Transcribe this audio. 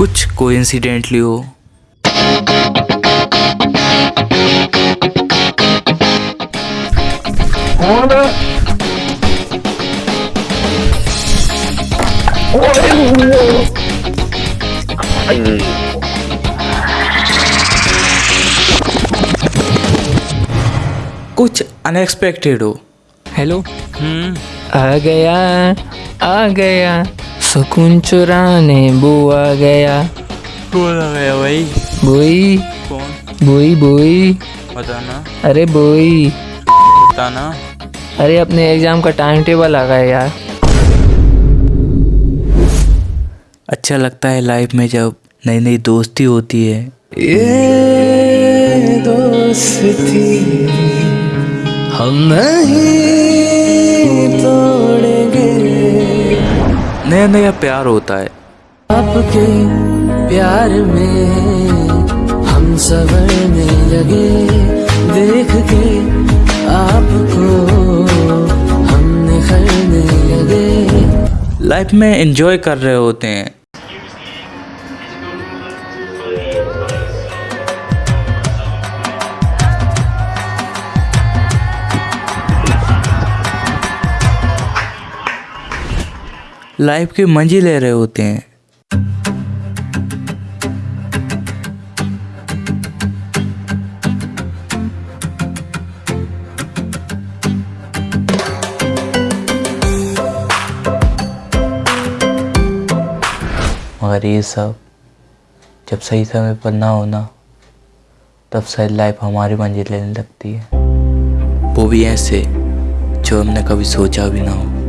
Coincidentally हो। कुछ unexpected हो। हेलो हम्म आ गया आ गया। सुकून चुराने बो आ गया। कौन आ गया भाई। बोई। कौन? बोई बोई। बताना। अरे बोई। बताना। अरे अपने एग्ज़ाम का टाइम टेबल आ गया यार। अच्छा लगता है लाइफ में जब नई नई दोस्ती होती है। ये दोस्ती हम नहीं नया नया प्यार होता है। आपके प्यार में हम सवरने लगे। देख के आपको हम खरने लगे। लाइफ में एंजॉय कर रहे होते हैं। लाइफ के मज़े ले रहे होते हैं। मगर ये सब, जब सही समय पर ना होना तब शायद लाइफ हमारी मंजिल लेने लगती है। वो भी ऐसे, जो हमने कभी सोचा भी ना हो।